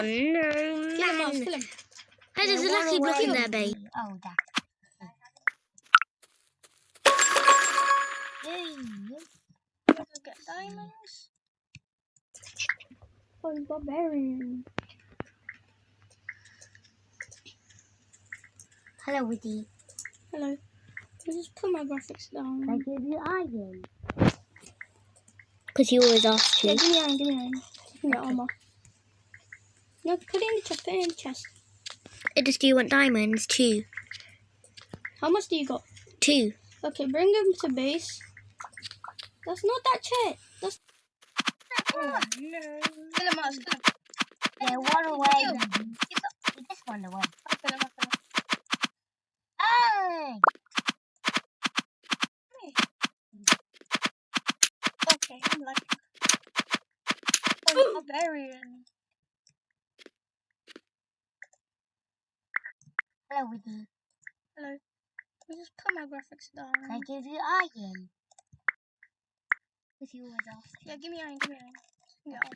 Oh no, Kill him, Miles, man. kill him. Hey, there's a lucky block in there, babe. Oh, that. Yay. Let's get diamonds. Oh, barbarian. Hello, Woody. Hello. I just put my graphics down. I give you iron. Because you always ask Yeah, give me iron, give me iron. You can get armor. No, put it in the chest, put it in the chest. It just do you want diamonds? Two. How much do you got? Two. Okay, bring them to base. That's not that chest. That's. Oh, no. Kill him, Miles, kill him. Yeah, one away. Kill. baby. This one away. I'll kill him, I'll kill him. Hey! Okay, I'm like. Oh, barbarian. Hello, Woody. Hello. I just put my graphics down. I give you iron. Because you always ask. Yeah, give me iron, give me iron. Yeah.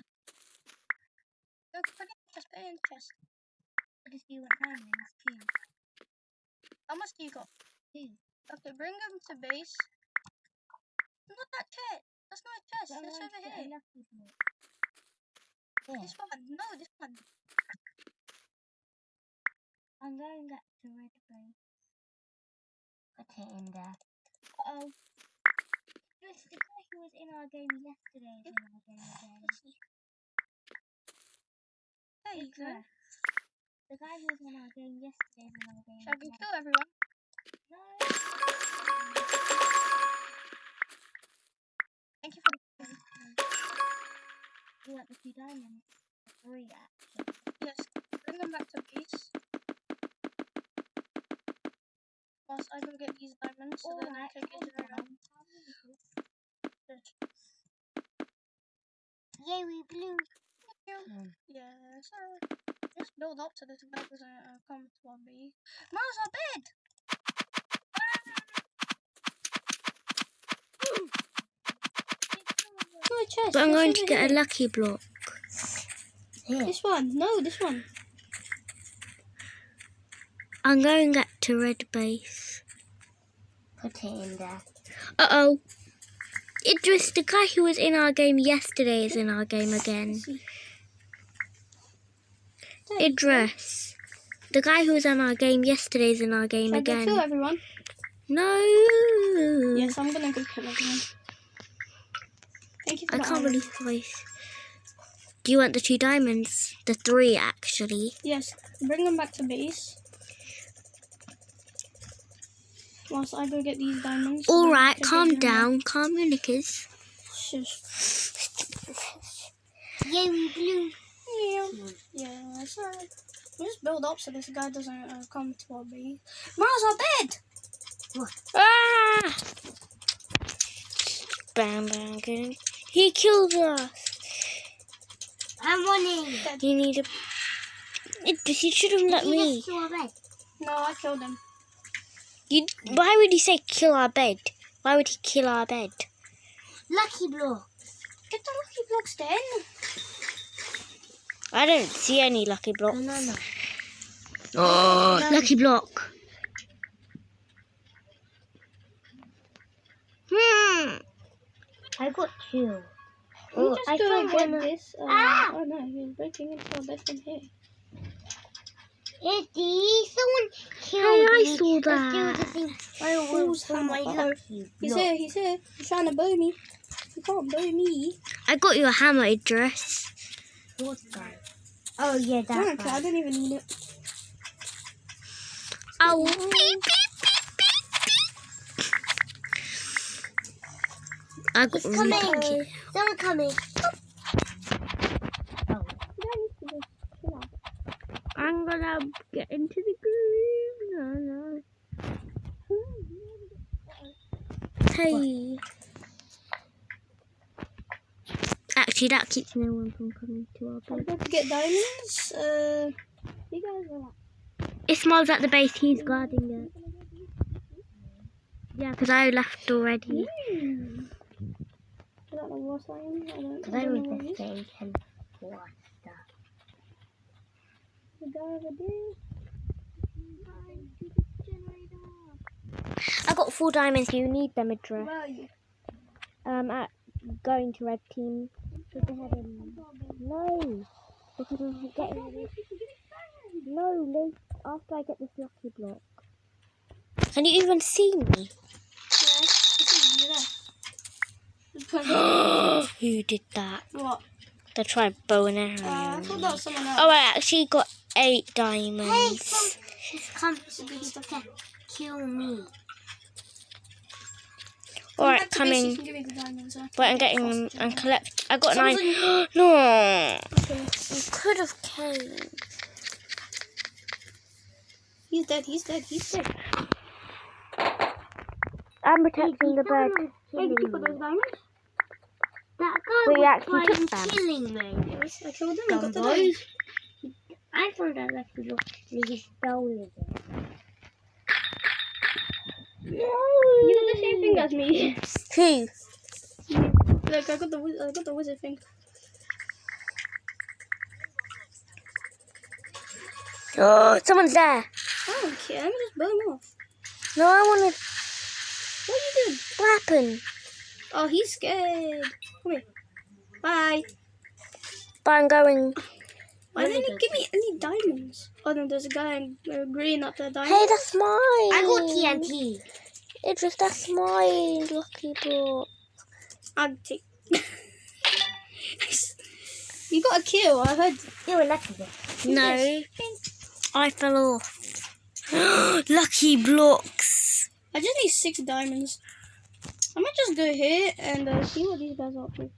No, put it chest, put it in the chest. Because you want diamonds too. How much do you got? Two. Okay, bring them to base. Not that chest. That's not a chest. That's over to get a here. Yeah. This one. No, this one. I'm going back to red base. It in there. Um, Uh-oh. This the guy who was in our game yesterday is in our game again. There you go. The guy who was in our game yesterday is in our game Shall I go kill everyone? No. Thank you for the You want the two diamonds? Three actually. Yes. Bring them back to base. Whilst I go get these diamonds so then I Alright, can get calm it around. down. Yay, we blew. Mm. Yeah, so just build up to this guy doesn't uh, come to our base. Miles, our bed! No chest. But I'm going to get a lucky block. Here. This one. No, this one. I'm going back to red base. Put it in there. Uh oh. Idris, the guy who was in our game yesterday, is in our game again. Let's see. There you go. Idris. The guy who was in our game yesterday is in our game Shall I go kill everyone? No. Yes, I'm gonna go kill everyone. Thank you for I can't iron. believe twice. Do you want the two diamonds? The three, actually. Yes, bring them back to base. Whilst I go get these diamonds. so All then I right, can get calm them down. Calm your knickers. Shush. Yay, we blew. Yeah. Yeah, sorry. We just build up so this guy doesn't uh, come to our base. Miles, our bed! Ah! Bam, bam, good. He killed us. I'm running. You need a. Idris, you should have let He me. just saw bed. No, I killed him. You. Why would he say kill our bed? Why would he kill our bed? Lucky blocks. Get the lucky blocks then. I don't see any lucky blocks. No, no, no. Oh, lucky block. Hmm. I got two. You Oh, just I gonna get this. Uh, Ah! Oh no, he's breaking into our bed from here. Eddie, someone killed Hey, I saw Let's do that. the thing. I will my hammer? Uh-oh. He's here, he's here. He's trying to bully me. You can't bully me. I got your hammer, Idris. What guy? Oh yeah, I that I guy. don't even need it. Oh, beep, beep, beep, beep. I got He's coming. Someone coming. Oh. I'm gonna get into the groove. No, no. Hey. Actually, that keeps no one from coming to our base. I'm going to get diamonds. Uh, you guys are like, Ismail's at the base. He's guarding it. Yeah, because I left already. hmm. I don't know what's I don't, Because I don't know what it is. just saying him for stuff. The guy over there. I got four diamonds. You need them, Idris. Where are you? Um, at going to red team. Look ahead and no, because I'm getting this. No, after I get this lucky block. Can you even see me? Yeah, I see you there. Just put it- Who did that? what? They tried bow and arrow. Uh, I thought that was someone else. oh, I actually got eight Hey, diamonds. some, he's come to to kill me. Alright, Back to base, you coming. can give me the diamonds. Wait, I'm getting them and collect. I got Someone's nine. no, Okay. you could have came. He's dead, he's dead, he's dead. I'm protecting the bird. Hey, you put those diamonds? That guy We was actually took them. killing me. Yes, I killed him, I got the Dumb diamonds. I thought that lucky block he stole it. You got the same thing as me. Who? Look, I got the I got the wizard thing. Oh, someone's there. I don't care. I'm just blow him off. No, I want to. What are you doing? What happened? Oh, he's scared. Come here. Bye. But I'm going. Why didn't you give me any diamonds? Oh, no, there's a guy in uh, green up there. Diamond. Hey, that's mine. I got TNT. Idris, that's mine. Lucky block. I'll take. you got a kill. I heard. You were lucky though. No, I fell off. Lucky blocks. I just need six diamonds. I might just go here and uh, see what these guys are up to.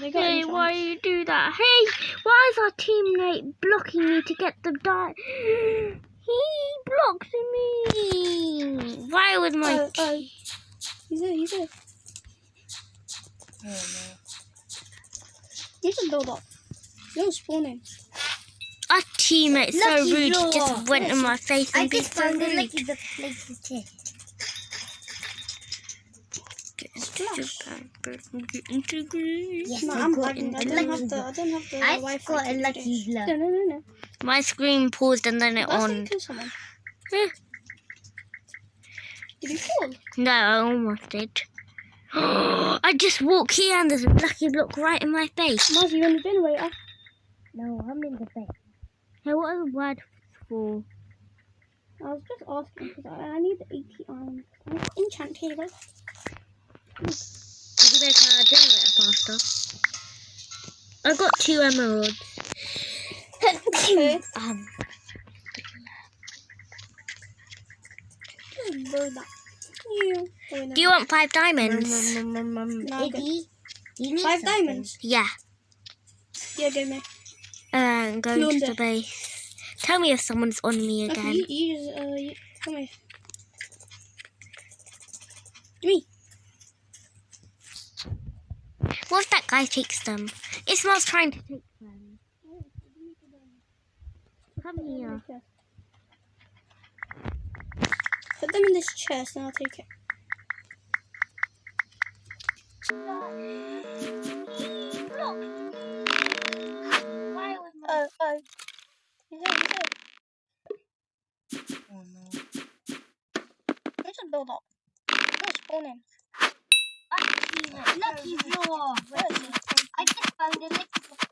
They got Hey, enchant. why you do that? Hey, why is our teammate blocking me to get the die? He blocks me. Why would my Oh, oh. He's there, he's there. Oh no. You just build up. You're spawning. our teammate so Lucky rude? He just went in my face I and be just so found the rude. lucky the place to take. Yes, No, I I'm got lagging. a I don't have the. block. I don't have the I Wi-Fi. got a lucky this. block. No, no, no, no. My screen paused and then it Last on. you. Eh, Did you fall? No, I almost did. I just walk here and there's a lucky block right in my face. Maz, you in the bin waiter? No, I'm in the bed. Hey, what are the words for? I was just asking because I, I need the 80 iron. I'm enchanted. Did you make our generator faster? I got two emeralds. Um, Just blow that. You. Wait, no. do you want five diamonds? No. Eddie, you need Five something. diamonds? Yeah. Yeah, give me. Uh, going to the base. Tell me if someone's on me Okay, again. you, you just, uh, you, come here. Give me. What if that guy takes them? Ismail's trying to take them. Come here. Put them in this chest and I'll take it. Why was my Oh, oh. He's there, oh no. You just build up. You're spawning. Lucky, lucky he? I just found the lucky block.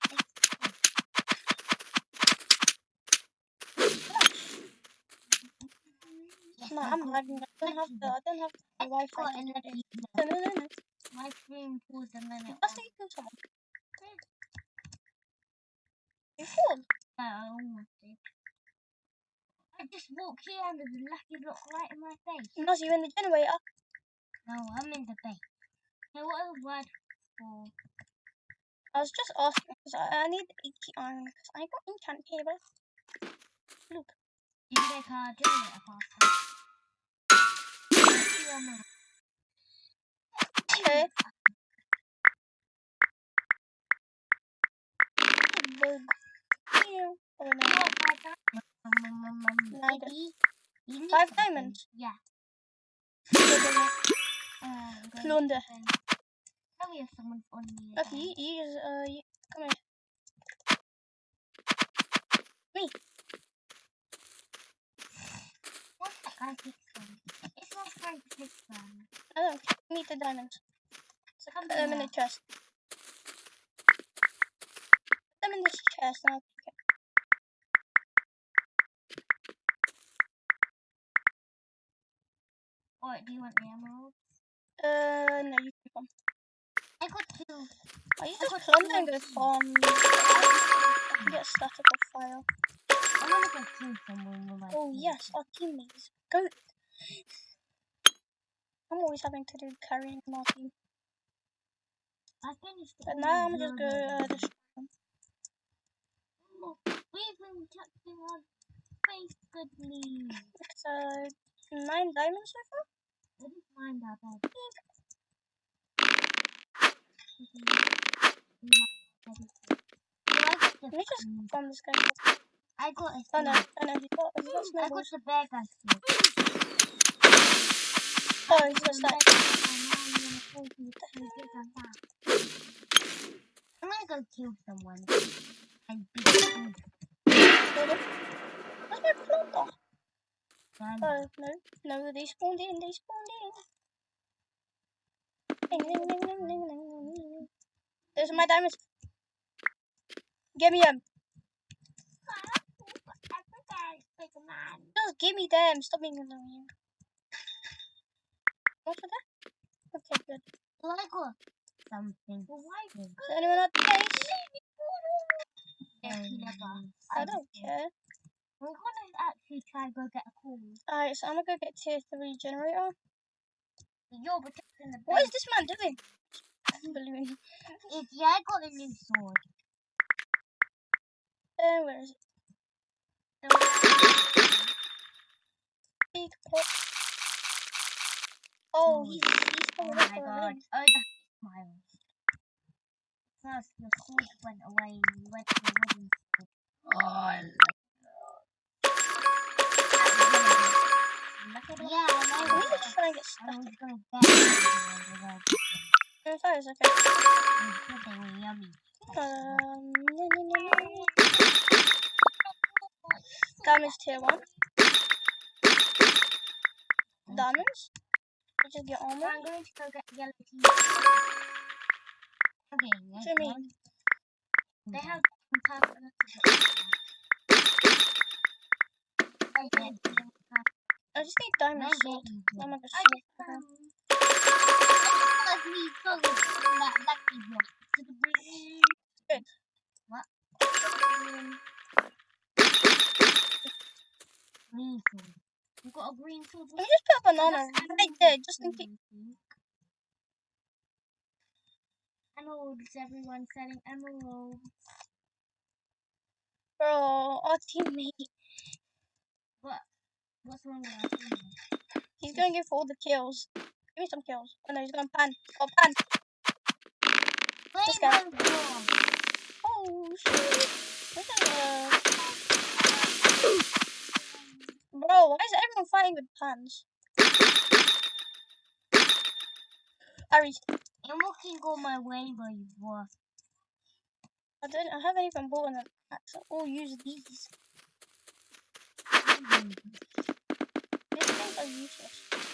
No, I'm lagging. I don't have the. I don't have the Wi-Fi. No, no, no, no. My screen paused a minute. That's how you kill someone. You fall. No, I almost did. I just walked here and there's a lucky block right in my face. No, so you're in the generator. No, I'm in the base. Hey, what is word for? I was just asking because I, I need 80 iron because I got enchant table. Look. You can make a. Yeah, no. Okay. Bug. Oh no. Five diamonds. Like maybe you need Five diamonds? Yeah. Plunder. I'm Plunder. to spend- Tell me if someone's on me. Okay, you, you just, uh, you, come here. What's that guy from? It's not trying to pick from. I. Meet the diamonds. So Come put them in the chest. Put them in this chest and I'll take it. Alright, do you want the emerald? Uh, no, you keep them. I got you I just got plunder two. go farm? I can get static of fire. I want to go kill someone Oh yes, our teammates. Go. I'm always having to do carrying my team. I finished But now I'm just going to uh, destroy them. We've been touching on face goodly. It's uh, nine diamonds so far. Us find out that. Let me just farm this guy. I got a Oh no, oh no, he's got, he's got I snowballs. got the bear guy snake. Oh, he's got static. I'm gonna go kill someone. Where's my plunder? Oh, no. No, they spawned in, they spawned in. Ding, ding, ding, ding, ding, ding, ding. Those my diamonds. Give me them. Just give me them. Stop being annoying. What's for that? Okay, good. Something. Is anyone at the base? I don't care. We're gonna actually try and go get a call. Alright, so I'm gonna go get tier 3 generator. You're protecting the What is this man doing? Balloon. If, yeah, I got a new sword. Uh, where is it? Big pot. Oh, he's, he's Oh coming my up for god. ring. Oh, that's smiles. First, your sword went away and you went to the wooden sword. Oh, I like it. Yeah, I Can know. we just try get stuck? it's okay. Um, no, tier 1. Diamonds. Just get armor. I'm going to. Okay, What do you mean? They have I just need diamond no sword. I'm gonna sword. get Okay. some. Let me go from that lucky block to the green. Good. What? Green sword. You got a green sword? We just put a banana right there, just in case? Emeralds, everyone selling emeralds. Bro, our teammate. What? What's wrong with team? He's gonna go for all the kills. Give me some kills. Oh no, he's gonna pan. Oh, pan. This guy. Oh, shit. Bro, why is everyone fighting with pans? Aries, I'm looking on my rainbow dwarf. I don't. I haven't even bought an axe. I'll use these. Mm. These 二一小时。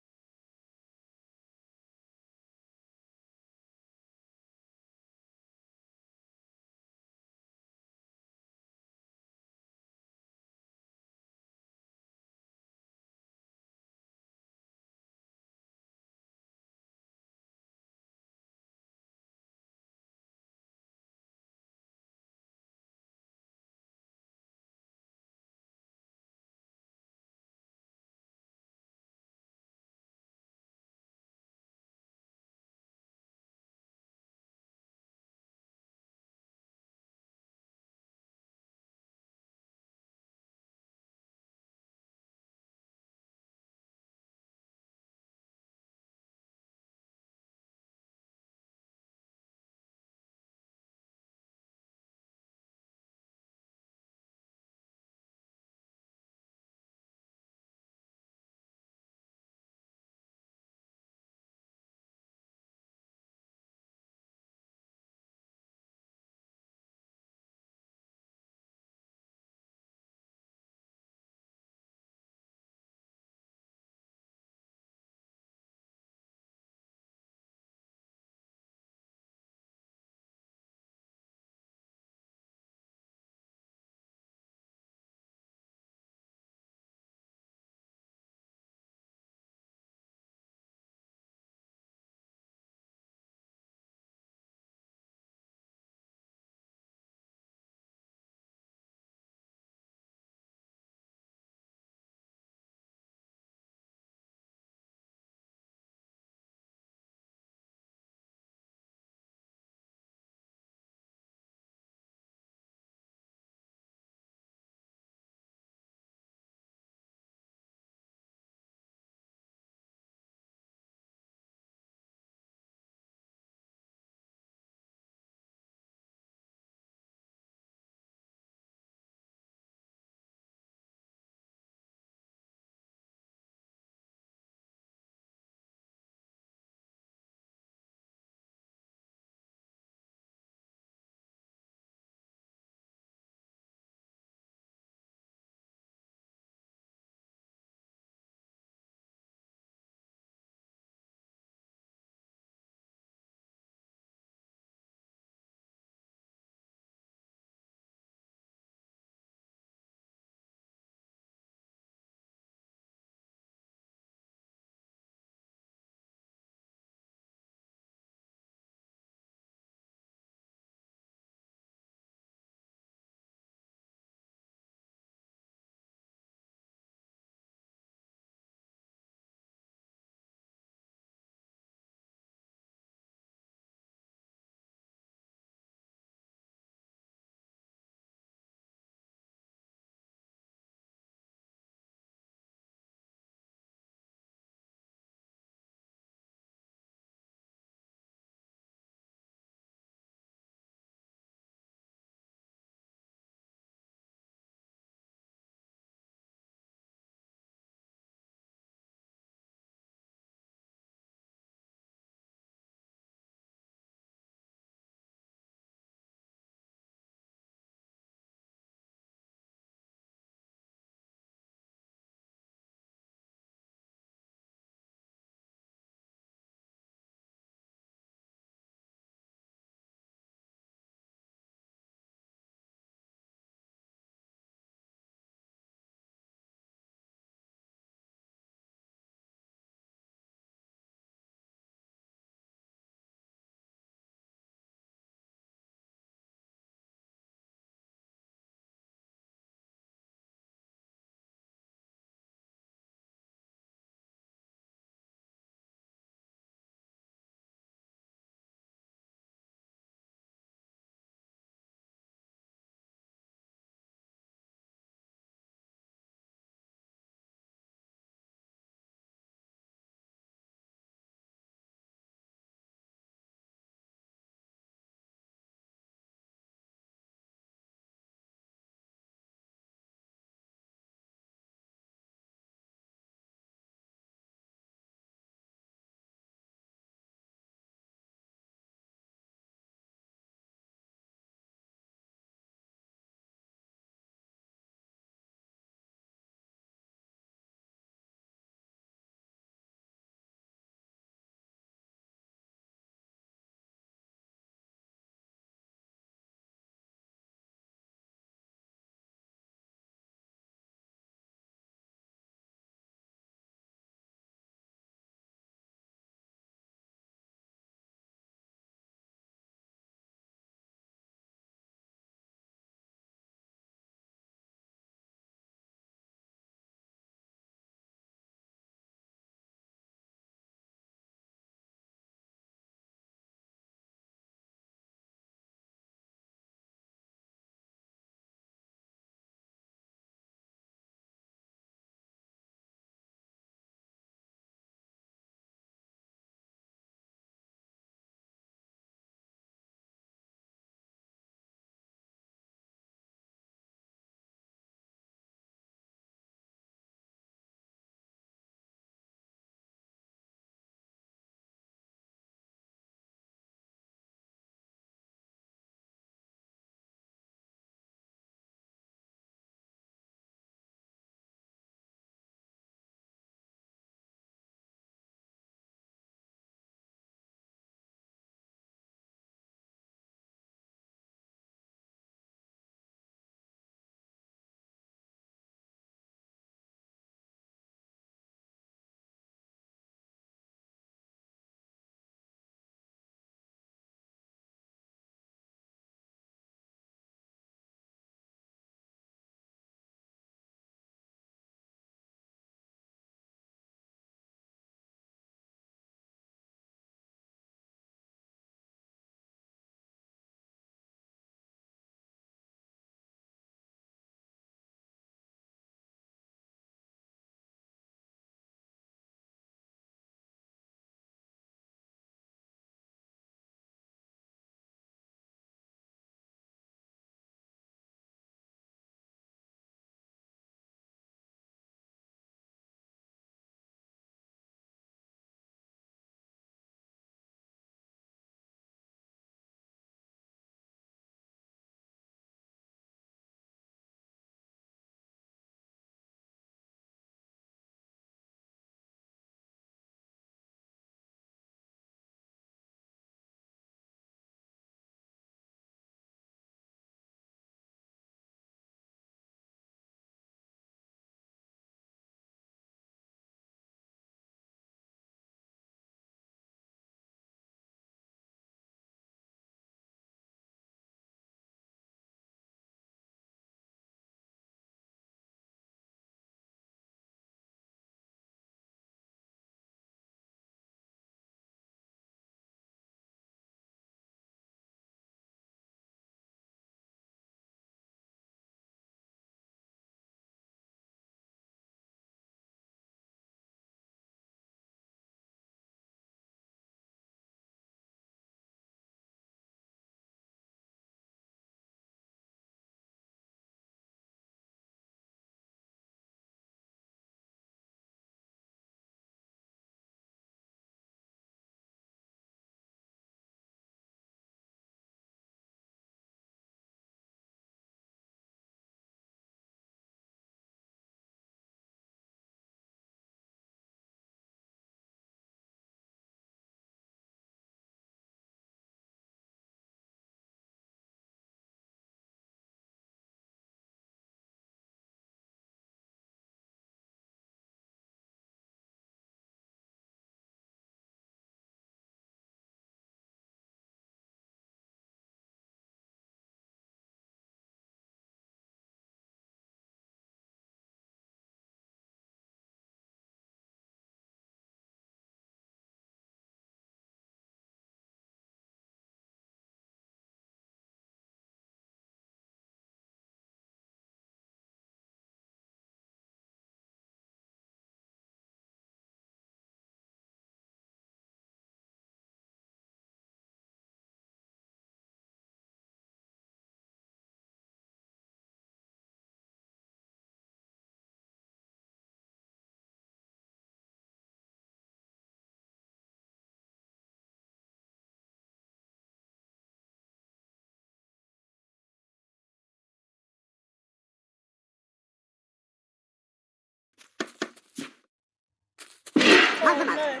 Oh no.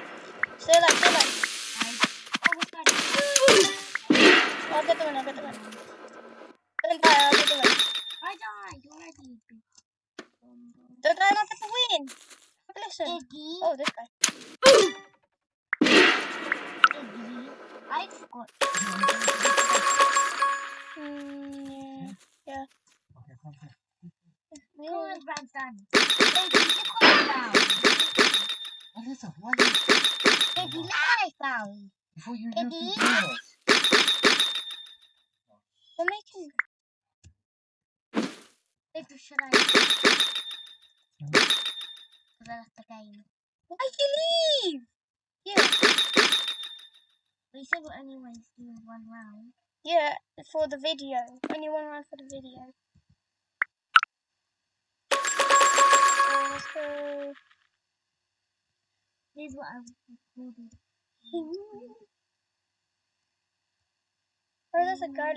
Stay alive, stay alive. I almost got it. I'll get the win, I'll get the win. Don't die, I'll get the win. I died already. Don't die, I'll get the win. Listen. Iggy. Oh, this guy. Iggy. I forgot. Mm, yeah. Okay, come here. yeah. Cool round's done. Iggy, look what I found. Alyssa, why you, look what I found. before you Iggy. use the? We're making. Maybe should I? Because I left the game. Why'd you leave? Yeah. We said we're only going to do one round. Yeah, for the video. Only one round for the video. So let's go. Here's what I recorded. Oh, there's a guy.